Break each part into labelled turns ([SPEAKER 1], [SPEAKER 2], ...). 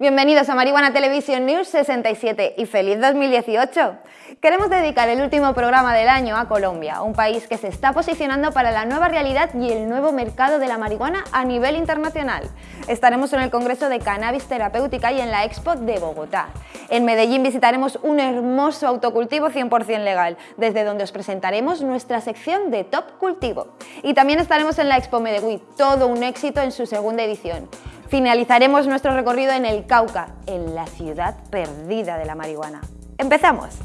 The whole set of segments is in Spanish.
[SPEAKER 1] Bienvenidos a Marihuana Television News 67 y feliz 2018. Queremos dedicar el último programa del año a Colombia, un país que se está posicionando para la nueva realidad y el nuevo mercado de la marihuana a nivel internacional. Estaremos en el Congreso de Cannabis Terapéutica y en la Expo de Bogotá. En Medellín visitaremos un hermoso autocultivo 100% legal, desde donde os presentaremos nuestra sección de Top Cultivo. Y también estaremos en la Expo Medellín, todo un éxito en su segunda edición. Finalizaremos nuestro recorrido en el Cauca, en la ciudad perdida de la marihuana. ¡Empezamos!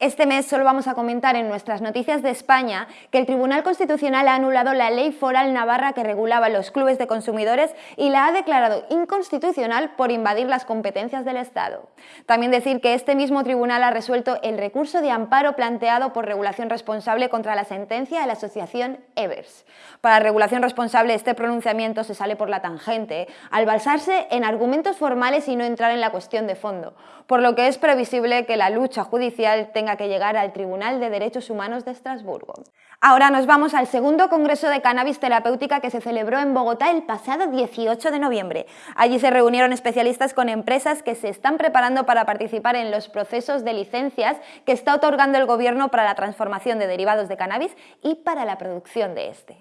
[SPEAKER 1] Este mes solo vamos a comentar en nuestras noticias de España que el Tribunal Constitucional ha anulado la ley foral navarra que regulaba los clubes de consumidores y la ha declarado inconstitucional por invadir las competencias del Estado. También decir que este mismo tribunal ha resuelto el recurso de amparo planteado por regulación responsable contra la sentencia de la asociación Evers. Para regulación responsable este pronunciamiento se sale por la tangente al basarse en argumentos formales y no entrar en la cuestión de fondo, por lo que es previsible que la lucha judicial tenga que llegar al Tribunal de Derechos Humanos de Estrasburgo. Ahora nos vamos al segundo Congreso de Cannabis Terapéutica que se celebró en Bogotá el pasado 18 de noviembre. Allí se reunieron especialistas con empresas que se están preparando para participar en los procesos de licencias que está otorgando el Gobierno para la transformación de derivados de cannabis y para la producción de este.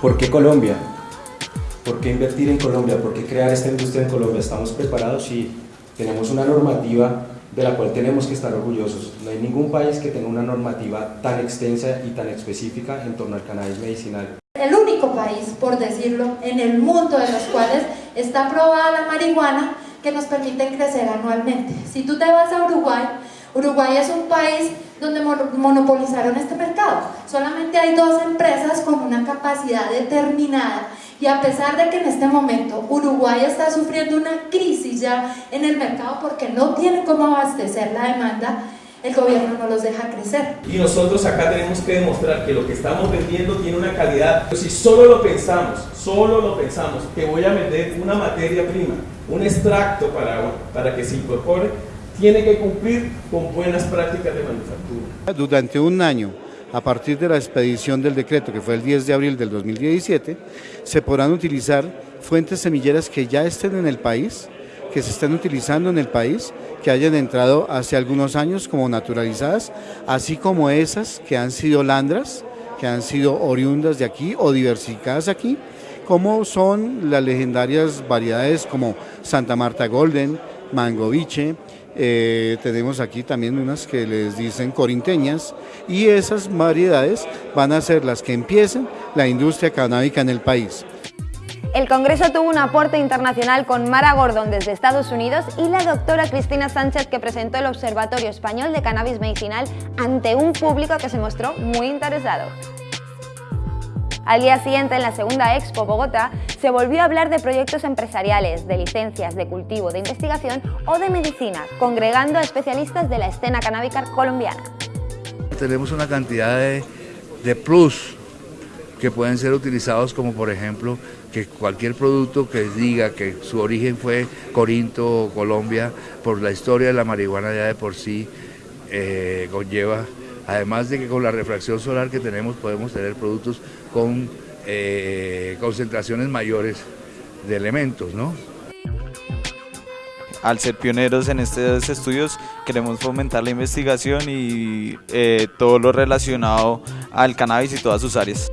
[SPEAKER 2] ¿Por qué Colombia? ¿Por qué invertir en Colombia? ¿Por qué crear esta industria en Colombia? ¿Estamos preparados? y tenemos una normativa de la cual tenemos que estar orgullosos. No hay ningún país que tenga una normativa tan extensa y tan específica en torno al cannabis medicinal.
[SPEAKER 3] El único país, por decirlo, en el mundo de los cuales está aprobada la marihuana que nos permite crecer anualmente. Si tú te vas a Uruguay, Uruguay es un país donde monopolizaron este mercado. Solamente hay dos empresas con una capacidad determinada y a pesar de que en este momento Uruguay está sufriendo una crisis ya en el mercado porque no tiene cómo abastecer la demanda, el gobierno no los deja crecer.
[SPEAKER 4] Y nosotros acá tenemos que demostrar que lo que estamos vendiendo tiene una calidad. Si solo lo pensamos, solo lo pensamos, que voy a vender una materia prima, un extracto para, para que se incorpore, tiene que cumplir con buenas prácticas de manufactura.
[SPEAKER 5] Durante un año a partir de la expedición del decreto, que fue el 10 de abril del 2017, se podrán utilizar fuentes semilleras que ya estén en el país, que se estén utilizando en el país, que hayan entrado hace algunos años como naturalizadas, así como esas que han sido landras, que han sido oriundas de aquí o diversificadas aquí, como son las legendarias variedades como Santa Marta Golden, Mangoviche, eh, tenemos aquí también unas que les dicen corinteñas y esas variedades van a ser las que empiecen la industria canábica en el país.
[SPEAKER 1] El Congreso tuvo un aporte internacional con Mara Gordon desde Estados Unidos y la doctora Cristina Sánchez que presentó el Observatorio Español de Cannabis Medicinal ante un público que se mostró muy interesado. Al día siguiente, en la segunda Expo Bogotá, se volvió a hablar de proyectos empresariales, de licencias, de cultivo, de investigación o de medicina, congregando a especialistas de la escena canábica colombiana.
[SPEAKER 6] Tenemos una cantidad de, de plus que pueden ser utilizados como por ejemplo que cualquier producto que diga que su origen fue Corinto o Colombia, por la historia de la marihuana ya de por sí eh, conlleva Además de que con la refracción solar que tenemos podemos tener productos con eh, concentraciones mayores de elementos, ¿no?
[SPEAKER 7] Al ser pioneros en estos estudios queremos fomentar la investigación y eh, todo lo relacionado al cannabis y todas sus áreas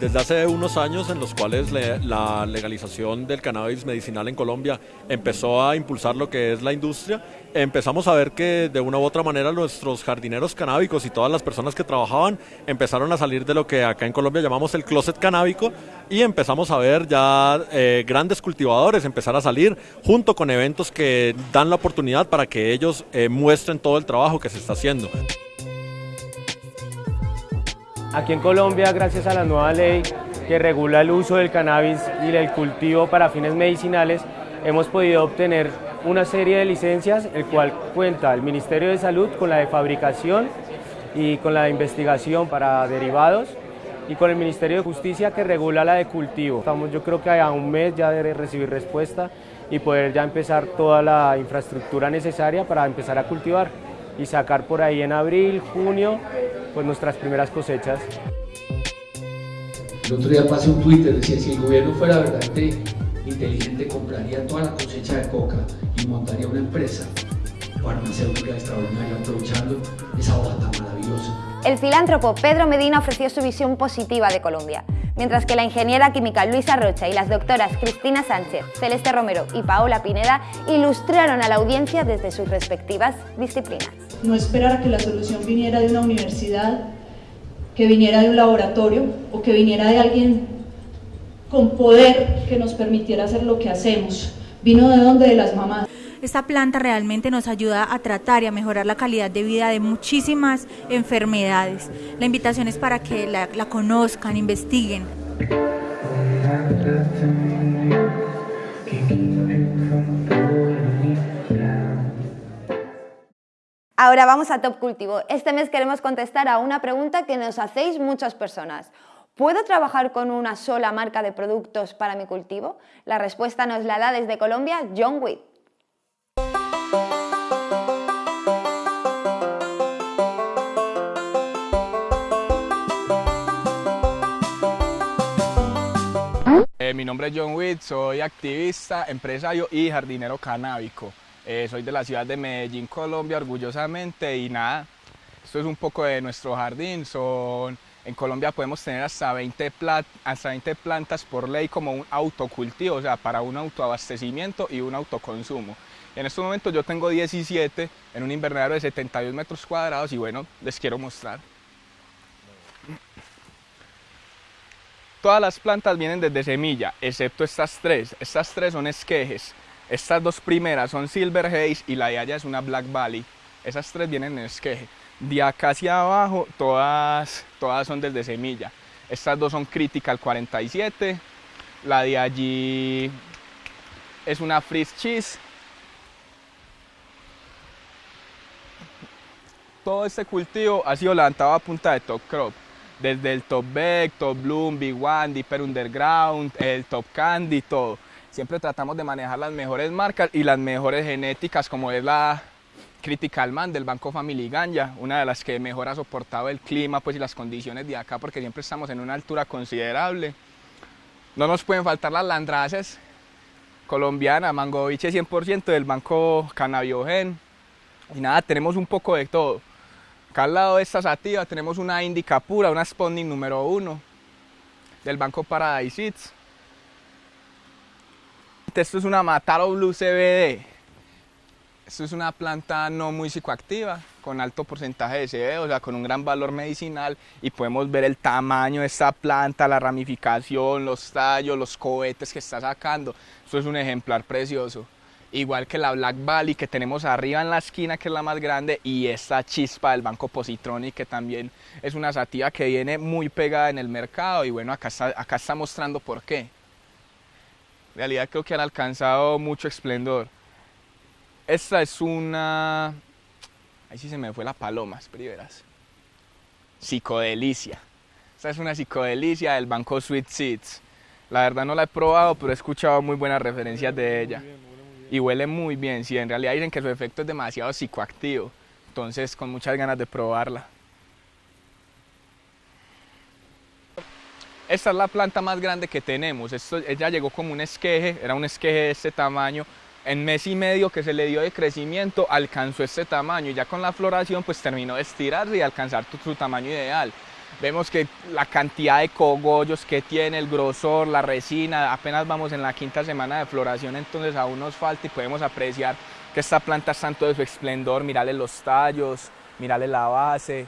[SPEAKER 8] desde hace unos años en los cuales la legalización del cannabis medicinal en Colombia empezó a impulsar lo que es la industria, empezamos a ver que de una u otra manera nuestros jardineros canábicos y todas las personas que trabajaban empezaron a salir de lo que acá en Colombia llamamos el closet canábico y empezamos a ver ya eh, grandes cultivadores empezar a salir junto con eventos que dan la oportunidad para que ellos eh, muestren todo el trabajo que se está haciendo.
[SPEAKER 9] Aquí en Colombia, gracias a la nueva ley que regula el uso del cannabis y el cultivo para fines medicinales, hemos podido obtener una serie de licencias, el cual cuenta el Ministerio de Salud con la de fabricación y con la de investigación para derivados y con el Ministerio de Justicia que regula la de cultivo. Estamos yo creo que a un mes ya de recibir respuesta y poder ya empezar toda la infraestructura necesaria para empezar a cultivar. Y sacar por ahí en abril, junio, pues nuestras primeras cosechas.
[SPEAKER 10] El otro día pasé un Twitter, decía, si el gobierno fuera verdaderamente inteligente, compraría toda la cosecha de coca y montaría una empresa farmacéutica extraordinaria aprovechando esa hoja tan maravillosa.
[SPEAKER 1] El filántropo Pedro Medina ofreció su visión positiva de Colombia, mientras que la ingeniera química Luisa Rocha y las doctoras Cristina Sánchez, Celeste Romero y Paola Pineda ilustraron a la audiencia desde sus respectivas disciplinas.
[SPEAKER 11] No esperar que la solución viniera de una universidad, que viniera de un laboratorio o que viniera de alguien con poder que nos permitiera hacer lo que hacemos. Vino de donde de las mamás.
[SPEAKER 12] Esta planta realmente nos ayuda a tratar y a mejorar la calidad de vida de muchísimas enfermedades. La invitación es para que la, conozcan, investiguen.
[SPEAKER 1] Ahora vamos a Top Cultivo. Este mes queremos contestar a una pregunta que nos hacéis muchas personas. ¿Puedo trabajar con una sola marca de productos para mi cultivo? La respuesta nos la da desde Colombia John Witt.
[SPEAKER 13] Eh, mi nombre es John Witt, soy activista, empresario y jardinero canábico. Eh, soy de la ciudad de Medellín, Colombia, orgullosamente, y nada, esto es un poco de nuestro jardín. Son, en Colombia podemos tener hasta 20, hasta 20 plantas por ley como un autocultivo, o sea, para un autoabastecimiento y un autoconsumo. En estos momentos yo tengo 17 en un invernadero de 72 metros cuadrados y bueno, les quiero mostrar. Todas las plantas vienen desde semilla, excepto estas tres. Estas tres son esquejes. Estas dos primeras son Silver Haze y la de allá es una Black Valley. Esas tres vienen en esqueje. De acá hacia abajo, todas, todas son desde semilla. Estas dos son Critical 47. La de allí es una Freeze Cheese. Todo este cultivo ha sido levantado a punta de top crop desde el Top Beck, Top Bloom, Big One, Deeper Underground, el Top Candy, todo. Siempre tratamos de manejar las mejores marcas y las mejores genéticas, como es la Critical Man del Banco Family Ganja, una de las que mejor ha soportado el clima pues, y las condiciones de acá, porque siempre estamos en una altura considerable. No nos pueden faltar las landraces colombianas, Mangoviche 100% del Banco Cannabiogen. Y nada, tenemos un poco de todo. Acá al lado de esta sativa tenemos una indica pura, una spawning número uno del Banco Paradise Seeds. Esto es una Mataro Blue CBD. Esto es una planta no muy psicoactiva, con alto porcentaje de CBD, o sea, con un gran valor medicinal y podemos ver el tamaño de esta planta, la ramificación, los tallos, los cohetes que está sacando. Esto es un ejemplar precioso igual que la Black Valley que tenemos arriba en la esquina que es la más grande y esta chispa del Banco Positronic que también es una sativa que viene muy pegada en el mercado y bueno acá está, acá está mostrando por qué. En realidad creo que han alcanzado mucho esplendor. Esta es una... Ahí sí se me fue la paloma, primeras. Psicodelicia. Esta es una psicodelicia del Banco Sweet Seeds. La verdad no la he probado, pero he escuchado muy buenas referencias de ella y huele muy bien. Si en realidad dicen que su efecto es demasiado psicoactivo, entonces con muchas ganas de probarla. Esta es la planta más grande que tenemos. Esto, ella llegó como un esqueje, era un esqueje de este tamaño. En mes y medio que se le dio de crecimiento alcanzó este tamaño y ya con la floración pues terminó de estirarse y alcanzar su tamaño ideal. Vemos que la cantidad de cogollos que tiene, el grosor, la resina, apenas vamos en la quinta semana de floración, entonces aún nos falta y podemos apreciar que esta planta está en todo su esplendor, mirarle los tallos, mirarle la base,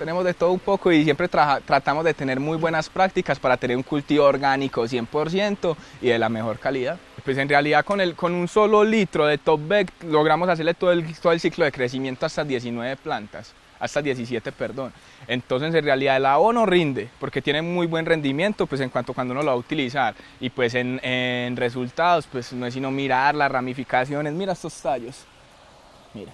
[SPEAKER 13] tenemos de todo un poco y siempre tratamos de tener muy buenas prácticas para tener un cultivo orgánico 100% y de la mejor calidad. Pues en realidad con, el, con un solo litro de Top Beck logramos hacerle todo el, todo el ciclo de crecimiento hasta 19 plantas, hasta 17 perdón. Entonces en realidad el abono rinde porque tiene muy buen rendimiento pues en cuanto cuando uno lo va a utilizar y pues en, resultados pues no es sino mirar las ramificaciones, mira estos tallos, mira.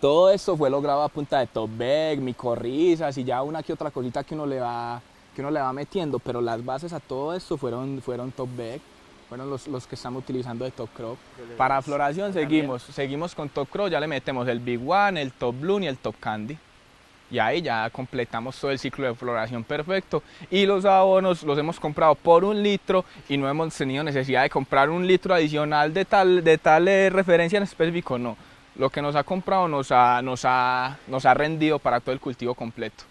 [SPEAKER 13] Todo esto fue logrado a punta de top bag, micorrizas y ya una que otra cosita que uno le va que uno le va metiendo, pero las bases a todo esto fueron, fueron Top Beck, fueron los, los que estamos utilizando de Top Crop. Para floración seguimos, seguimos con Top Crop, ya le metemos el Big One, el Top Bloom y el Top Candy. Y ahí ya completamos todo el ciclo de floración perfecto. Y los abonos los hemos comprado por un litro y no hemos tenido necesidad de comprar un litro adicional de tal, de tal eh, referencia en específico, no. Lo que nos ha comprado nos ha, nos ha, nos ha rendido para todo el cultivo completo.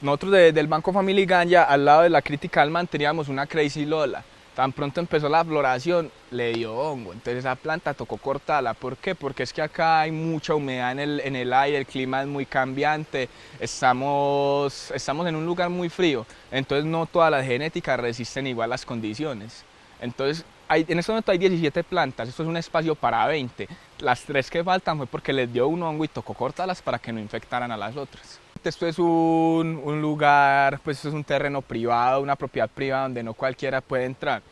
[SPEAKER 13] Nosotros del Banco Family Ganja, al lado de la Critical Man, teníamos una Crazy Lola. Tan pronto empezó la floración, le dio hongo. Entonces esa planta tocó cortarla. ¿Por qué? Porque es que acá hay mucha humedad en el, en el aire, el clima es muy cambiante, estamos, estamos en un lugar muy frío. Entonces no todas las genéticas resisten igual las condiciones. Entonces hay, en este momento hay 17 plantas, esto es un espacio para 20. Las tres que faltan fue porque les dio un hongo y tocó cortarlas para que no infectaran a las otras. Esto es un, un lugar, pues es un terreno privado, una propiedad privada donde no cualquiera puede entrar.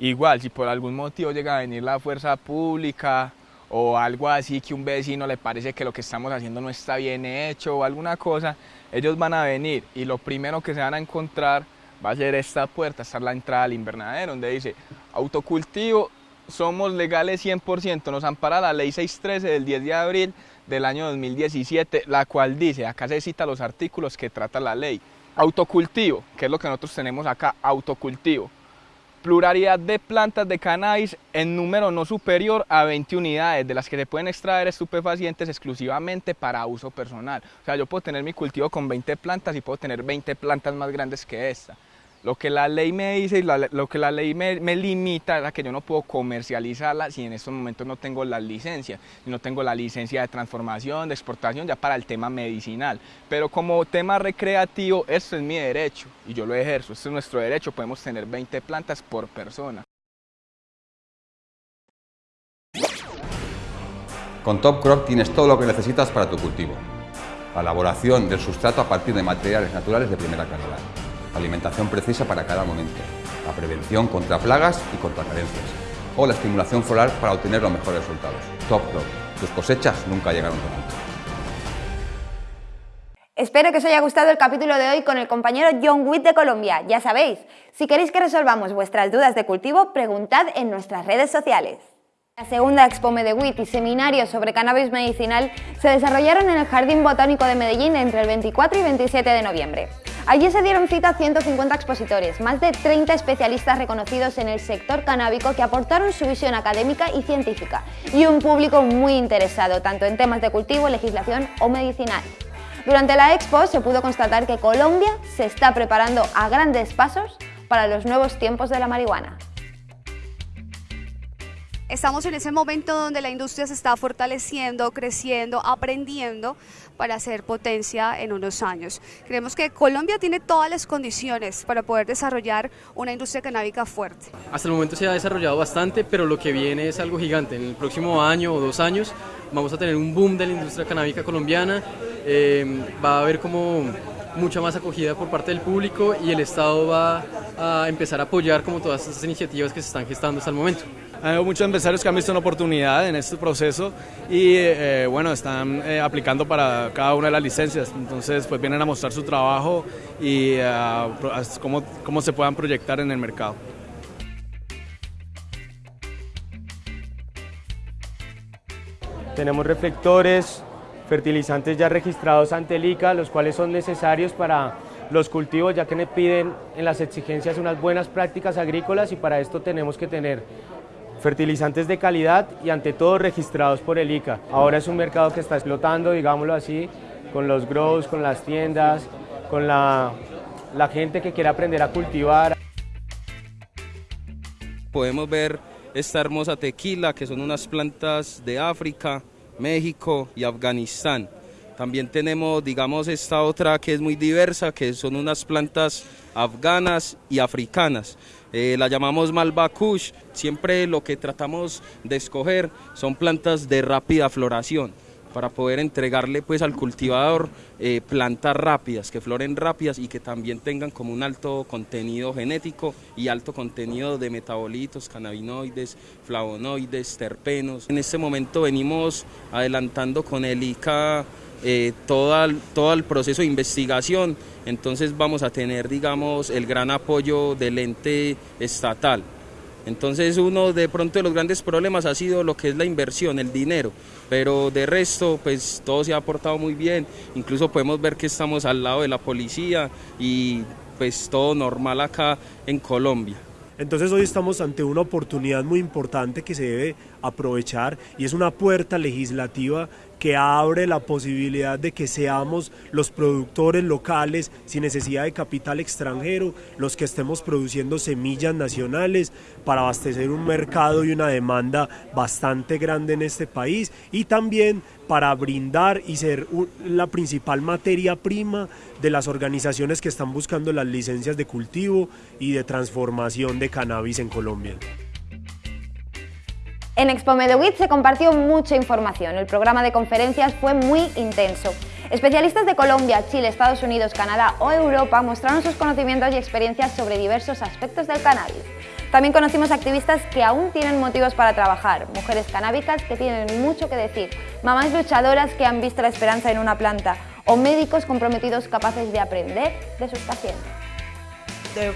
[SPEAKER 13] Igual, si por algún motivo llega a venir la fuerza pública o algo así que un vecino le parece que lo que estamos haciendo no está bien hecho o alguna cosa, ellos van a venir y lo primero que se van a encontrar va a ser esta puerta, esta es la entrada al invernadero, donde dice autocultivo, somos legales 100%, nos ampara la ley 613 del 10 de abril del año 2017, la cual dice, acá se cita los artículos que trata la ley. Autocultivo, que es lo que nosotros tenemos acá, autocultivo. Pluralidad de plantas de cannabis en número no superior a 20 unidades, de las que se pueden extraer estupefacientes exclusivamente para uso personal. O sea, yo puedo tener mi cultivo con 20 plantas y puedo tener 20 plantas más grandes que esta. Lo que la ley me dice y lo que la ley me, limita es a que yo no puedo comercializarla si en estos momentos no tengo la licencia, no tengo la licencia de transformación, de exportación ya para el tema medicinal. Pero como tema recreativo, esto es mi derecho y yo lo ejerzo, este es nuestro derecho, podemos tener 20 plantas por persona.
[SPEAKER 14] Con Top Crop tienes todo lo que necesitas para tu cultivo. La elaboración del sustrato a partir de materiales naturales de primera calidad alimentación precisa para cada momento, la prevención contra plagas y contra carencias, o la estimulación floral para obtener los mejores resultados. Top Crop, tus cosechas nunca llegaron tan alto.
[SPEAKER 1] Espero que os haya gustado el capítulo de hoy con el compañero John Witt de Colombia. Ya sabéis, si queréis que resolvamos vuestras dudas de cultivo, preguntad en nuestras redes sociales. La segunda Expo Medewit y seminarios sobre cannabis medicinal se desarrollaron en el Jardín Botánico de Medellín entre el 24 y 27 de noviembre. Allí se dieron cita 150 expositores, más de 30 especialistas reconocidos en el sector canábico que aportaron su visión académica y científica, y un público muy interesado tanto en temas de cultivo, legislación o medicinal. Durante la expo se pudo constatar que Colombia se está preparando a grandes pasos para los nuevos tiempos de la marihuana.
[SPEAKER 15] Estamos en ese momento donde la industria se está fortaleciendo, creciendo, aprendiendo para ser potencia en unos años. Creemos que Colombia tiene todas las condiciones para poder desarrollar una industria canábica fuerte.
[SPEAKER 16] Hasta el momento se ha desarrollado bastante, pero lo que viene es algo gigante. En el próximo año o dos años vamos a tener un boom de la industria canábica colombiana. Eh, va a haber como mucha más acogida por parte del público y el Estado va a empezar a apoyar como todas estas iniciativas que se están gestando hasta el momento.
[SPEAKER 17] Hay muchos empresarios que han visto una oportunidad en este proceso y eh, bueno, están eh, aplicando para cada una de las licencias. Entonces, pues vienen a mostrar su trabajo y uh, cómo, cómo se puedan proyectar en el mercado.
[SPEAKER 9] Tenemos reflectores, fertilizantes ya registrados ante el ICA, los cuales son necesarios para los cultivos, ya que me piden en las exigencias unas buenas prácticas agrícolas y para esto tenemos que tener fertilizantes de calidad y ante todo registrados por el ICA. Ahora es un mercado que está explotando, digámoslo así, con los grows, con las tiendas, con la, la gente que quiere aprender a cultivar.
[SPEAKER 18] Podemos ver esta hermosa tequila, que son unas plantas de África, México y Afganistán. También tenemos, digamos, esta otra que es muy diversa, que son unas plantas afganas y africanas. Eh, la llamamos Malbakush. Siempre lo que tratamos de escoger son plantas de rápida floración. para poder entregarle pues al cultivador eh, plantas rápidas, que floren rápidas y que también tengan como un alto contenido genético y alto contenido de metabolitos, cannabinoides, flavonoides, terpenos. En este momento venimos adelantando con el ICA eh, todo, el, todo el proceso de investigación, entonces vamos a tener, digamos, el gran apoyo del ente estatal. Entonces uno de pronto de los grandes problemas ha sido lo que es la inversión, el dinero, pero de resto pues todo se ha aportado muy bien, incluso podemos ver que estamos al lado de la policía y pues todo normal acá en Colombia.
[SPEAKER 19] Entonces hoy estamos ante una oportunidad muy importante que se debe aprovechar y es una puerta legislativa que abre la posibilidad de que seamos los productores locales sin necesidad de capital extranjero, los que estemos produciendo semillas nacionales para abastecer un mercado y una demanda bastante grande en este país y también para brindar y ser la principal materia prima de las organizaciones que están buscando las licencias de cultivo y de transformación de cannabis en Colombia.
[SPEAKER 1] En Expo Medowit se compartió mucha información, el programa de conferencias fue muy intenso. Especialistas de Colombia, Chile, Estados Unidos, Canadá o Europa mostraron sus conocimientos y experiencias sobre diversos aspectos del cannabis. También conocimos activistas que aún tienen motivos para trabajar, mujeres canábicas que tienen mucho que decir, mamás luchadoras que han visto la esperanza en una planta o médicos comprometidos capaces de aprender de sus pacientes.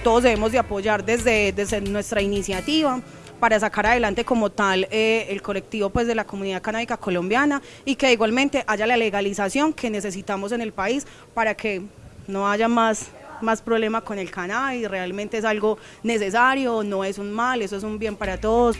[SPEAKER 20] Todos debemos de apoyar desde, desde nuestra iniciativa para sacar adelante como tal eh, el colectivo pues, de la comunidad canábica colombiana y que igualmente haya la legalización que necesitamos en el país para que no haya más más problema con el cannabis, realmente es algo necesario, no es un mal, eso es un bien para todos.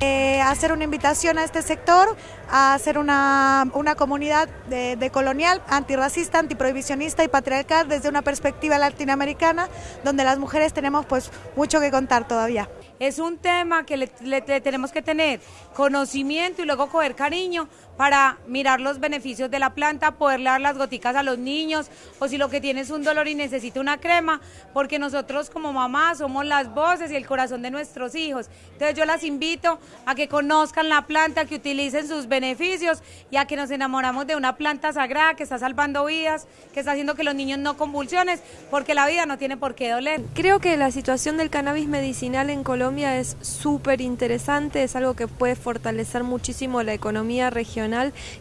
[SPEAKER 21] Eh, hacer una invitación a este sector, a hacer una, una comunidad de, de, colonial, antirracista, antiprohibicionista y patriarcal desde una perspectiva latinoamericana, donde las mujeres tenemos pues mucho que contar todavía.
[SPEAKER 22] Es un tema que le, tenemos que tener conocimiento y luego coger cariño para mirar los beneficios de la planta, poderle dar las goticas a los niños o si lo que tiene es un dolor y necesita una crema, porque nosotros como mamás somos las voces y el corazón de nuestros hijos. Entonces yo las invito a que conozcan la planta, que utilicen sus beneficios y a que nos enamoramos de una planta sagrada que está salvando vidas, que está haciendo que los niños no convulsiones, porque la vida no tiene por qué doler.
[SPEAKER 23] Creo que la situación del cannabis medicinal en Colombia es súper interesante, es algo que puede fortalecer muchísimo la economía regional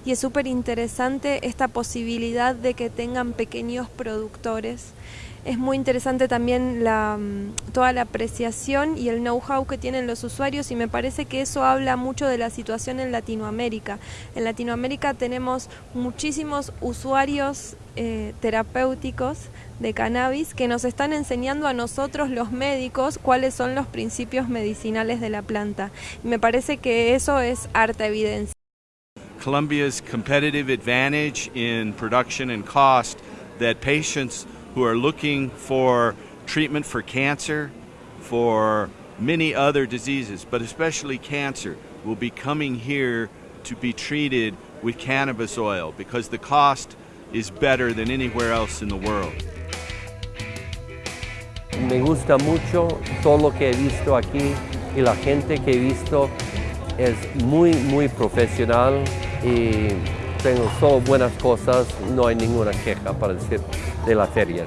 [SPEAKER 23] y es súper interesante esta posibilidad de que tengan pequeños productores. Es muy interesante también la, toda la apreciación y el know-how que tienen los usuarios y me parece que eso habla mucho de la situación en Latinoamérica. En Latinoamérica tenemos muchísimos usuarios eh, terapéuticos de cannabis que nos están enseñando a nosotros los médicos cuáles son los principios medicinales de la planta. Y me parece que eso es harta evidencia.
[SPEAKER 24] Colombia's competitive advantage in production and cost that patients who are looking for treatment for cancer, for many other diseases, but especially cancer, will be coming here to be treated with cannabis oil because the cost is better than anywhere else in the world.
[SPEAKER 25] Me gusta mucho todo lo que he visto aquí y la gente que he visto es muy, muy profesional y tengo solo buenas cosas, no hay ninguna queja para decir de la feria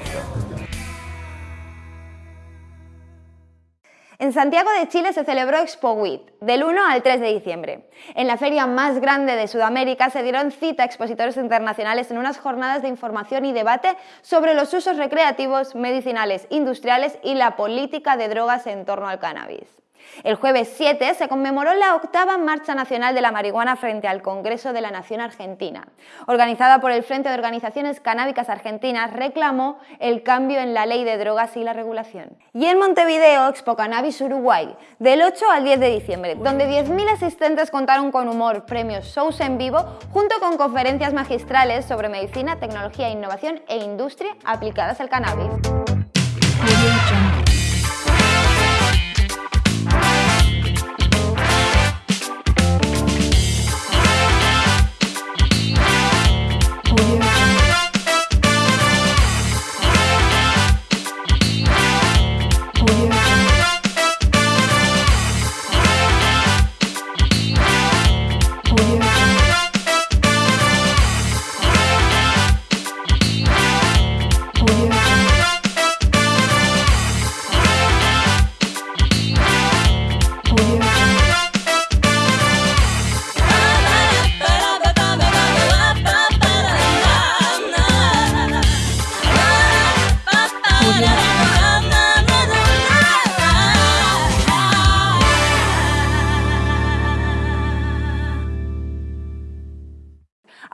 [SPEAKER 1] En Santiago de Chile se celebró Expo WIT del 1 al 3 de diciembre. En la feria más grande de Sudamérica se dieron cita a expositores internacionales en unas jornadas de información y debate sobre los usos recreativos, medicinales, industriales y la política de drogas en torno al cannabis. El jueves 7 se conmemoró la octava Marcha Nacional de la Marihuana frente al Congreso de la Nación Argentina. Organizada por el Frente de Organizaciones Canábicas Argentinas, reclamó el cambio en la ley de drogas y la regulación. Y en Montevideo, Expo Cannabis Uruguay, del 8 al 10 de diciembre, donde 10.000 asistentes contaron con humor, premios, shows en vivo, junto con conferencias magistrales sobre medicina, tecnología, innovación e industria aplicadas al cannabis.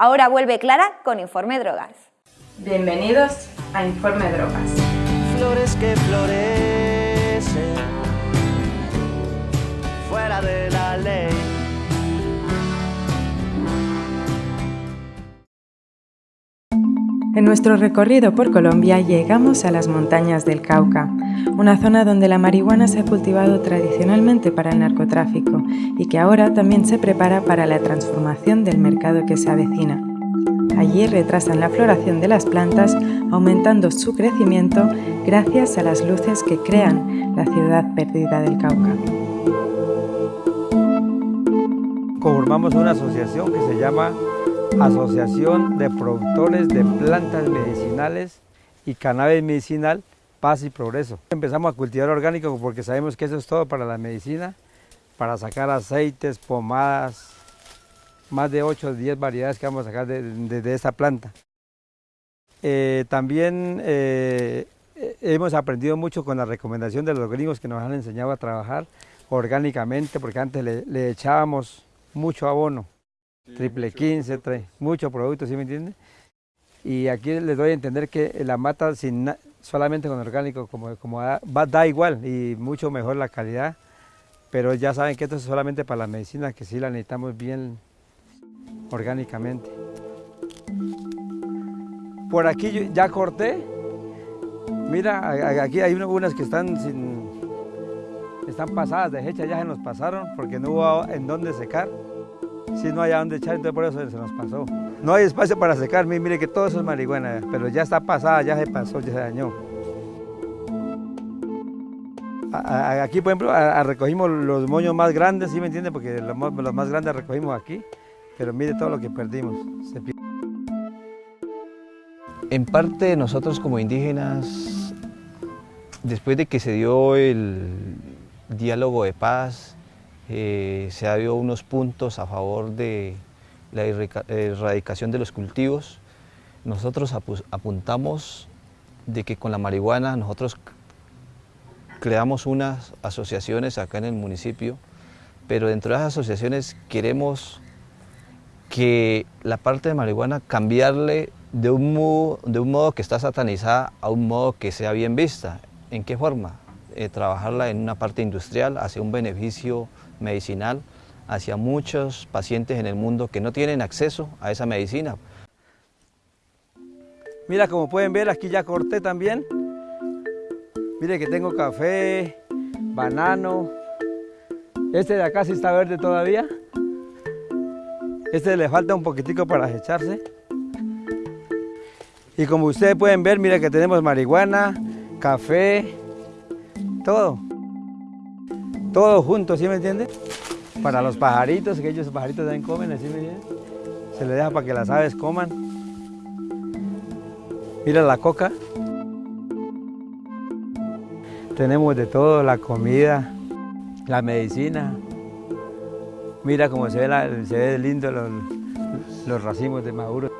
[SPEAKER 1] Ahora vuelve Clara con Informe Drogas.
[SPEAKER 26] Bienvenidos a Informe Drogas.
[SPEAKER 27] Flores que florecen fuera de la ley.
[SPEAKER 26] En nuestro recorrido por Colombia llegamos a las montañas del Cauca, una zona donde la marihuana se ha cultivado tradicionalmente para el narcotráfico y que ahora también se prepara para la transformación del mercado que se avecina. Allí retrasan la floración de las plantas, aumentando su crecimiento gracias a las luces que crean la ciudad perdida del Cauca.
[SPEAKER 28] Conformamos una asociación que se llama Asociación de Productores de Plantas Medicinales y Cannabis Medicinal Paz y Progreso. Empezamos a cultivar orgánico porque sabemos que eso es todo para la medicina, para sacar aceites, pomadas, más de 8 o 10 variedades que vamos a sacar de, esta planta. Eh, también eh, hemos aprendido mucho con la recomendación de los gringos que nos han enseñado a trabajar orgánicamente, porque antes le, echábamos mucho abono, triple 15, mucho producto, ¿sí me entiende? Y aquí les doy a entender que la mata sin solamente con orgánico, como, como da, da igual y mucho mejor la calidad, pero ya saben que esto es solamente para la medicina, que sí la necesitamos bien orgánicamente. Por aquí ya corté. Mira, aquí hay unas que están sin, están pasadas de hecha, ya se nos pasaron porque no hubo en dónde secar. Si no hay a dónde echar, entonces por eso se nos pasó. No hay espacio para secar, mire que todo eso es marihuana, pero ya está pasada, ya se pasó, ya se dañó. Aquí, por ejemplo, recogimos los moños más grandes, ¿sí me entiende? Porque los, más grandes recogimos aquí pero mire todo lo que perdimos.
[SPEAKER 29] En parte nosotros como indígenas, después de que se dio el diálogo de paz, eh, se ha dado unos puntos a favor de la erradicación de los cultivos. Nosotros apuntamos de que con la marihuana nosotros creamos unas asociaciones acá en el municipio, pero dentro de esas asociaciones queremos que la parte de marihuana cambiarle de un, modo, de un modo que está satanizada a un modo que sea bien vista. ¿En qué forma? Eh, trabajarla en una parte industrial hacia un beneficio medicinal hacia muchos pacientes en el mundo que no tienen acceso a esa medicina.
[SPEAKER 28] Mira, como pueden ver, aquí ya corté también. Mire que tengo café, banano. Este de acá sí está verde todavía. Este le falta un poquitico para echarse. Y como ustedes pueden ver, mira que tenemos marihuana, café, todo. Todo junto, ¿sí me entiende? Para los pajaritos, que ellos pajaritos también comen, ¿sí me entiende? Se le deja para que las aves coman. Mira la coca. Tenemos de todo, la comida, la medicina. Mira cómo se ve, se ve lindo los, racimos de maduro.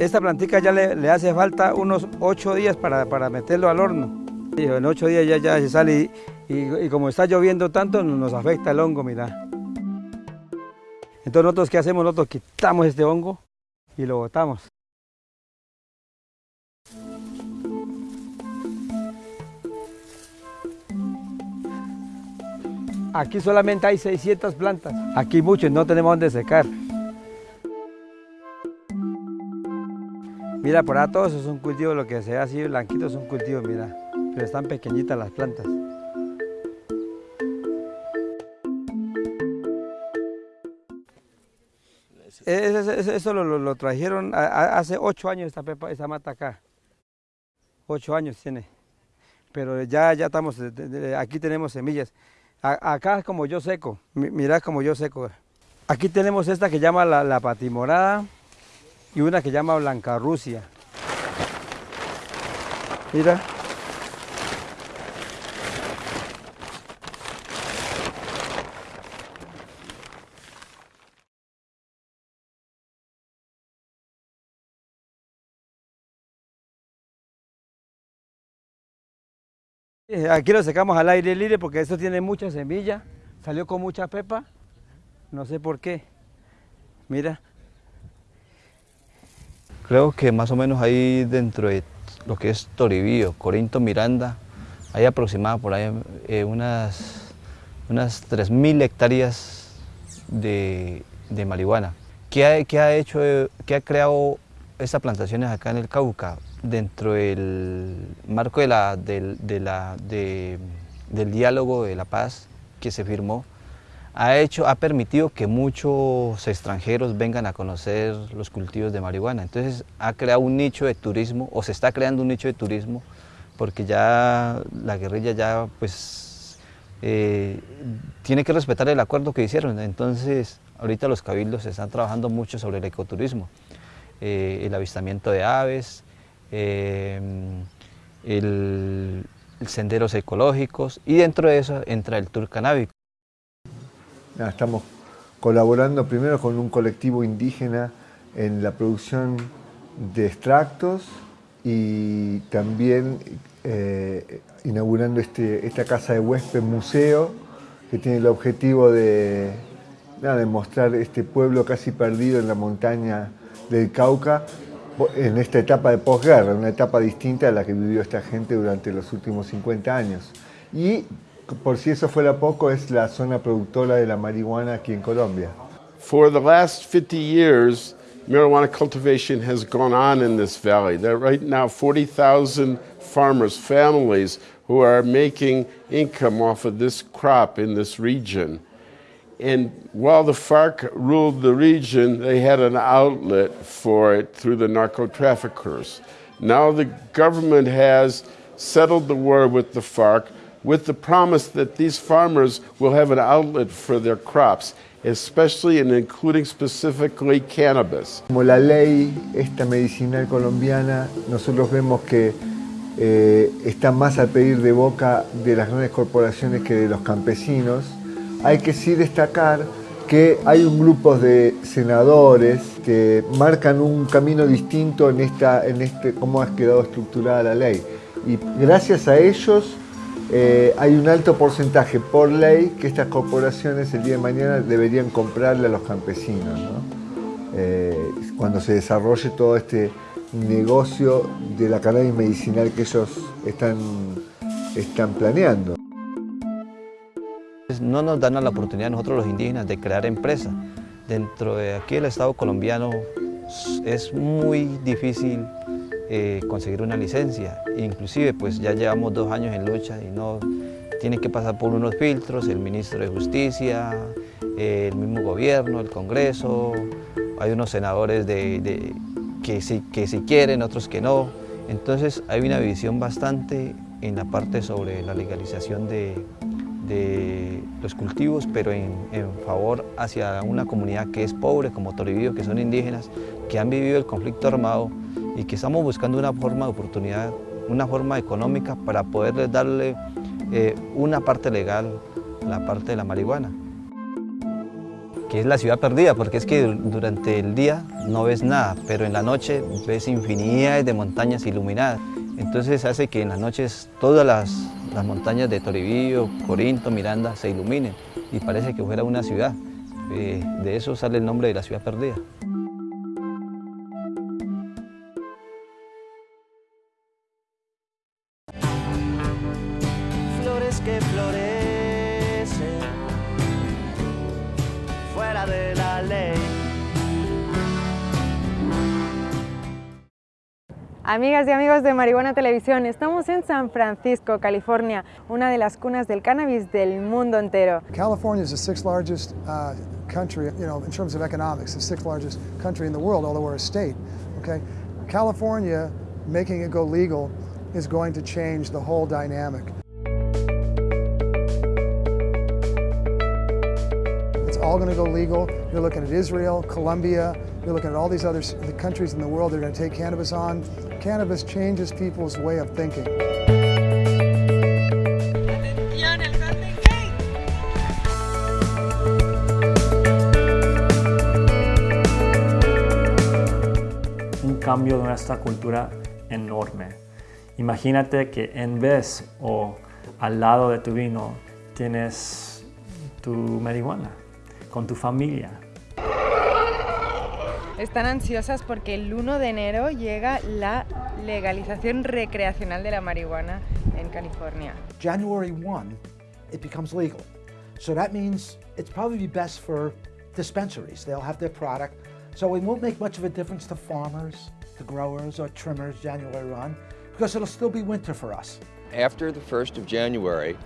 [SPEAKER 28] Esta plantica ya le, hace falta unos ocho días para, meterlo al horno. En ocho días ya, ya se sale como está lloviendo tanto nos afecta el hongo, mira. Entonces nosotros qué hacemos? Nosotros quitamos este hongo y lo botamos. Aquí solamente hay 600 plantas. Aquí muchos, no tenemos dónde secar. Mira, por ahí todo eso es un cultivo, lo que se ve así blanquito es un cultivo, mira. Pero están pequeñitas las plantas. Eso, lo, trajeron hace ocho años esta, pepa, esta mata acá. Ocho años tiene. Pero ya, ya estamos, aquí tenemos semillas acá es como yo seco, mirá como yo seco. Aquí tenemos esta que llama la, patimorada y una que llama blanca rusia. Mira. Eh, aquí lo secamos al aire libre porque esto tiene mucha semilla, salió con mucha pepa, no sé por qué. Mira.
[SPEAKER 29] Creo que más o menos ahí dentro de lo que es Toribío, Corinto, Miranda, hay aproximadamente por ahí eh, unas, unas 3.000 hectáreas de, de marihuana. ¿Qué ha, qué ha hecho, qué ha creado estas plantaciones acá en el Cauca? Dentro del marco de la, de de, del diálogo de la paz que se firmó, ha, hecho, ha permitido que muchos extranjeros vengan a conocer los cultivos de marihuana. Entonces ha creado un nicho de turismo, o se está creando un nicho de turismo, porque ya la guerrilla ya pues eh, tiene que respetar el acuerdo que hicieron. Entonces ahorita los cabildos están trabajando mucho sobre el ecoturismo, eh, el avistamiento de aves, eh, el, senderos ecológicos y dentro de eso entra el tour canábico.
[SPEAKER 30] Estamos colaborando primero con un colectivo indígena en la producción de extractos y también eh, inaugurando este, esta casa de huésped museo que tiene el objetivo de, de mostrar este pueblo casi perdido en la montaña del Cauca en esta etapa de posguerra, una etapa distinta a la que vivió esta gente durante los últimos 50 años. Y por si eso fuera poco, es la zona productora de la marihuana aquí en Colombia.
[SPEAKER 31] For the last 50 years, marijuana cultivation has gone on in this valley. There are right now 40,000 farmers, families who are making income off of this crop in this region. And while the FARC ruled the region, they had an outlet for it through the narco traffickers. Now the government has settled the war with the FARC with the promise that these farmers will have an outlet for their crops, especially and including specifically cannabis.
[SPEAKER 30] Como la ley esta medicinal colombiana, nosotros vemos que eh, está más a pedir de boca de las grandes corporaciones que de los campesinos. Hay que sí destacar que hay un grupo de senadores que marcan un camino distinto en, esta, en este, cómo ha quedado estructurada la ley. Y gracias a ellos eh, hay un alto porcentaje por ley que estas corporaciones el día de mañana deberían comprarle a los campesinos, eh, cuando se desarrolle todo este negocio de la cannabis medicinal que ellos están, están planeando.
[SPEAKER 29] No nos dan la oportunidad nosotros los indígenas de crear empresas. Dentro de aquí el Estado colombiano es muy difícil eh, conseguir una licencia. Inclusive pues ya llevamos dos años en lucha y no tiene que pasar por unos filtros, el ministro de Justicia, el mismo gobierno, el Congreso, hay unos senadores de, que, sí, que quieren, otros que no. Entonces hay una división bastante en la parte sobre la legalización de, los cultivos, pero en, en, favor hacia una comunidad que es pobre, como Toribío, que son indígenas, que han vivido el conflicto armado y que estamos buscando una forma de oportunidad, una forma económica para poderles darle eh, una parte legal a la parte de la marihuana que es la ciudad perdida, porque es que durante el día no ves nada, pero en la noche ves infinidades de montañas iluminadas. Entonces hace que en las noches todas las, las montañas de Toribío, Corinto, Miranda se iluminen y parece que fuera una ciudad. Eh, de eso sale el nombre de la ciudad perdida.
[SPEAKER 26] Amigas y amigos de Marihuana Televisión, estamos en San Francisco, California, una de las cunas del cannabis del mundo entero.
[SPEAKER 32] California is the sixth largest uh, country, you know, in terms of economics, the sixth largest country in the world, although we're a state. Okay, California making it go legal is going to change the whole dynamic. It's all going to go legal. You're looking at Israel, Colombia, you're looking at all these other the countries in the world that are going to take cannabis on. cannabis changes people's way of thinking.
[SPEAKER 33] Un cambio de nuestra cultura enorme. Imagínate que en vez o al lado de tu vino tienes tu marihuana con tu familia.
[SPEAKER 26] Están ansiosas porque el 1 de enero llega la legalización recreacional de la marihuana en California.
[SPEAKER 34] January 1, it becomes legal. So that means it's probably best for dispensaries. They'll have their product. So it won't make much of a difference to farmers, to growers or trimmers January 1, because it'll still be winter for us.
[SPEAKER 35] After the 1st of January,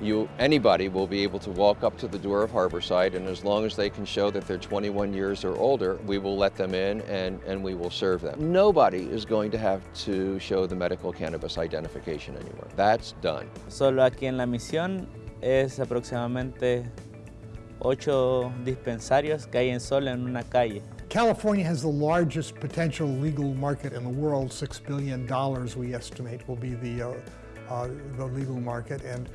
[SPEAKER 35] you, anybody will be able to walk up to the door of Harborside and as long as they can show that they're 21 years or older, we will let them in and, and we will serve them. Nobody is going to have to show the medical cannabis identification anymore. That's done.
[SPEAKER 36] Solo aquí en la misión es aproximadamente ocho dispensarios que hay en solo en una calle.
[SPEAKER 37] California has the largest potential legal market in the world. Six billion dollars, we estimate, will be the uh, uh, the legal market, and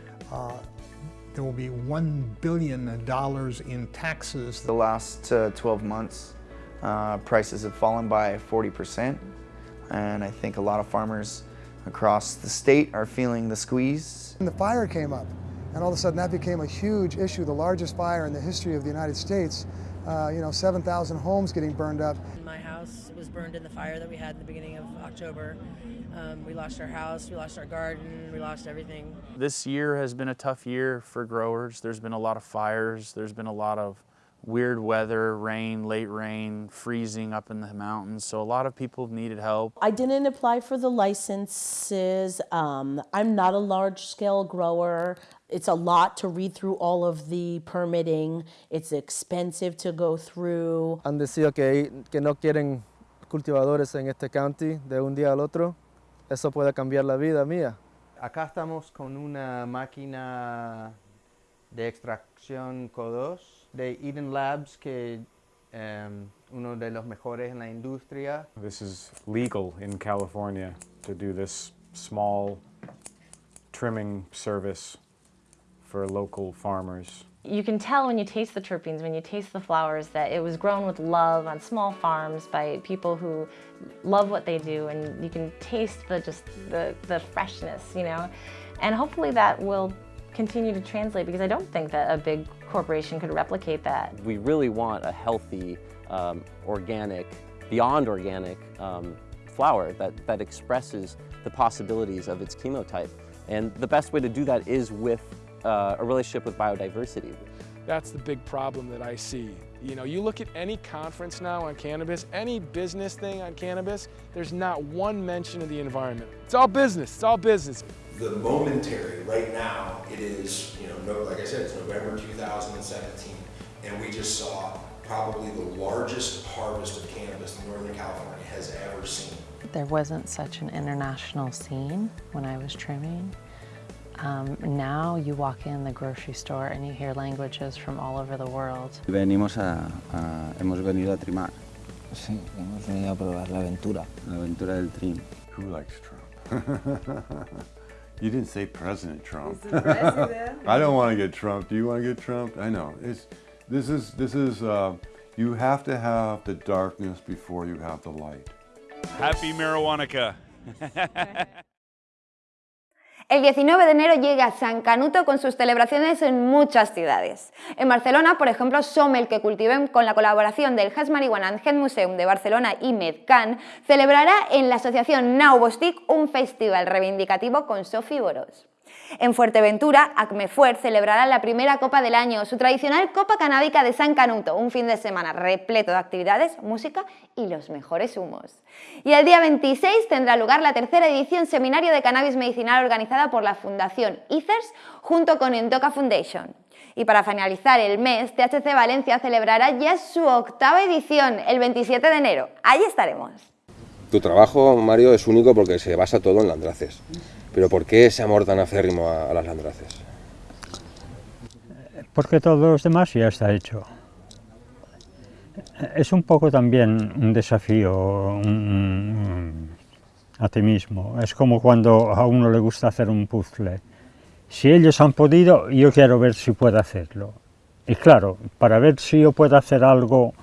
[SPEAKER 37] there will be one billion dollars in taxes.
[SPEAKER 38] The last uh, 12 months, uh, prices have fallen by 40 percent, and I think a lot of farmers across the state are feeling the squeeze.
[SPEAKER 32] And the fire came up, and all of a sudden that became a huge issue, the largest fire in the history of the United States. Uh, you know, 7,000 homes getting burned up.
[SPEAKER 39] My house was burned in the fire that we had in the beginning of October. Um, we lost our house, we lost our garden, we lost everything.
[SPEAKER 40] This year has been a tough year for growers. There's been a lot of fires, there's been a lot of weird weather, rain, late rain, freezing up in the mountains. So a lot of people needed help.
[SPEAKER 41] I didn't apply for the licenses. Um, I'm not a large scale grower. It's a lot to read through all of the permitting. It's expensive to go through.
[SPEAKER 42] Han decidido que, que no quieren cultivadores en este county de un día al otro. Eso puede cambiar la vida mía.
[SPEAKER 43] Acá estamos con una máquina de extracción CO2 de Eden Labs, que um, uno de los mejores en la industria.
[SPEAKER 44] This is legal in California to do this small trimming service for local farmers.
[SPEAKER 45] You can tell when you taste the terpenes, when you taste the flowers, that it was grown with love on small farms by people who love what they do, and you can taste the just the, the freshness, you know. And hopefully that will continue to translate because I don't think that a big corporation could replicate that.
[SPEAKER 46] We really want a healthy, um, organic, beyond organic um, flower that, that expresses the possibilities of its chemotype. And the best way to do that is with uh, a relationship with biodiversity.
[SPEAKER 47] That's the big problem that I see. You know, you look at any conference now on cannabis, any business thing on cannabis, there's not one mention of the environment. It's all business, it's all business.
[SPEAKER 48] The momentary, right now, it is, you know, like I said, it's November 2017, and we just saw probably the largest harvest of cannabis Northern California has ever seen.
[SPEAKER 49] There wasn't such an international scene when I was trimming. Um, now you walk in the grocery store and you hear languages from all over the world.
[SPEAKER 50] Venimos a, a, hemos venido a trimar.
[SPEAKER 51] Sí, hemos venido a probar la aventura.
[SPEAKER 50] La aventura del trim.
[SPEAKER 52] Who likes Trump? you didn't say President Trump.
[SPEAKER 49] President.
[SPEAKER 52] I don't want to get Trump. Do you want to get Trump? I know. It's, this is, this is uh, you have to have the darkness before you have the light.
[SPEAKER 24] Happy Marijuanica.
[SPEAKER 1] El 19 de enero llega San Canuto con sus celebraciones en muchas ciudades. En Barcelona, por ejemplo, Somel, que cultiven con la colaboración del Has Marihuana and Head Museum de Barcelona y Medcan, celebrará en la asociación Now Bostic un festival reivindicativo con Sofi Boros. En Fuerteventura, Acmefuer celebrará la primera Copa del año, su tradicional Copa Canábica de San Canuto, un fin de semana repleto de actividades, música y los mejores humos. Y el día 26 tendrá lugar la tercera edición Seminario de Cannabis Medicinal organizada por la Fundación ICERS junto con Endoca Foundation. Y para finalizar el mes, THC Valencia celebrará ya su octava edición, el 27 de enero. Allí estaremos.
[SPEAKER 53] Tu trabajo, Mario, es único porque se basa todo en landraces. Pero ¿por qué ese amor tan acérrimo a, las landraces?
[SPEAKER 54] Porque todo lo demás ya está hecho. Es un poco también un desafío a ti mismo. Es como cuando a uno le gusta hacer un puzzle. Si ellos han podido, yo quiero ver si puedo hacerlo. Y claro, para ver si yo puedo hacer algo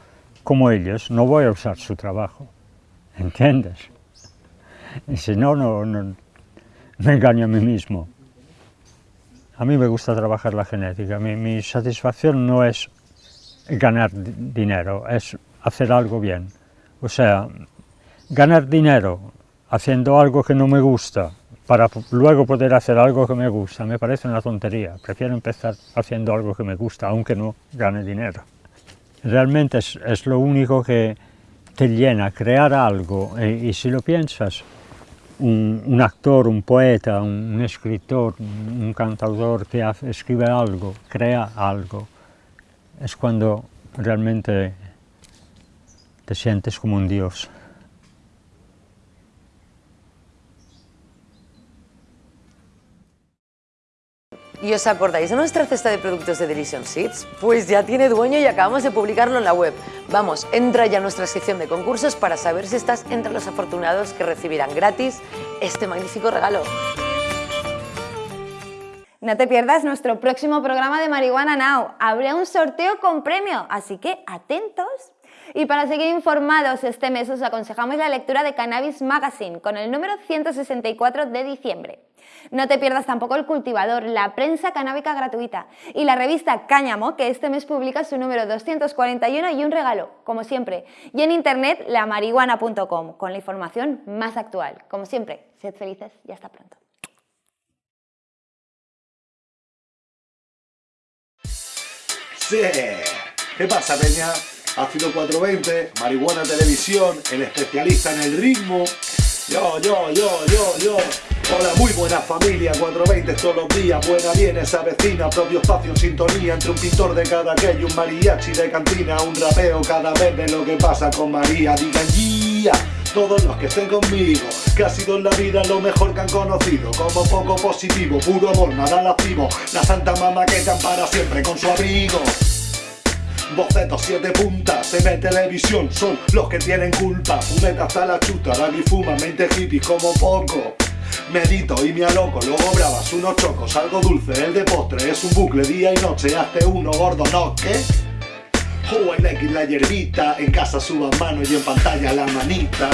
[SPEAKER 54] como ellos, no voy a usar su trabajo. ¿Entiendes? Y si no, no, no me engaño a mí mismo. A mí me gusta trabajar la genética. Mi, satisfacción no es ganar dinero, es hacer algo bien, O sea, ganar dinero haciendo algo que no me gusta para luego poder hacer algo que me gusta, me parece una tontería. Prefiero empezar haciendo algo que me gusta, aunque no gane dinero. Realmente es, lo único que te llena, crear algo. Y, y si lo piensas, un, actor, un poeta, un, escritor, un, cantautor que escribe algo, crea algo, es cuando realmente te sientes como un dios.
[SPEAKER 55] ¿Y os acordáis de nuestra cesta de productos de Delicious Seeds? Pues ya tiene dueño y acabamos de publicarlo en la web. Vamos, entra ya a nuestra sección de concursos para saber si estás entre los afortunados que recibirán gratis este magnífico regalo.
[SPEAKER 1] No te pierdas nuestro próximo programa de Marihuana Now. Habrá un sorteo con premio, así que atentos. Y para seguir informados este mes os aconsejamos la lectura de Cannabis Magazine con el número 164 de diciembre. No te pierdas tampoco El Cultivador, la prensa canábica gratuita y la revista Cáñamo, que este mes publica su número 241 y un regalo, como siempre. Y en internet, lamarihuana.com, con la información más actual. Como siempre, sed felices y hasta pronto.
[SPEAKER 56] Sí. ¿Qué pasa, Peña? Ácido 420, Marihuana Televisión, el especialista en el ritmo. Yo, yo, yo, yo, yo. Hola, muy buena familia, 420 todos los días, buena bien esa vecina, propio espacio en sintonía entre un pintor de cada aquello, un mariachi de cantina, un rapeo cada vez de lo que pasa con María. Digan guía, todos los que estén conmigo, que ha sido en la vida lo mejor que han conocido, como poco positivo, puro amor, nada lascivo, la santa mamá que te para siempre con su abrigo. Bocetos, siete puntas, ve televisión, son los que tienen culpa. Fumeta hasta la chuta, y fuma, mente hippies como poco. Medito y me aloco, luego bravas unos chocos, algo dulce, el de postre es un bucle día y noche, hazte uno gordo, ¿no? ¿Qué? Oh, en X la hierbita, en casa suban mano y en pantalla la manita.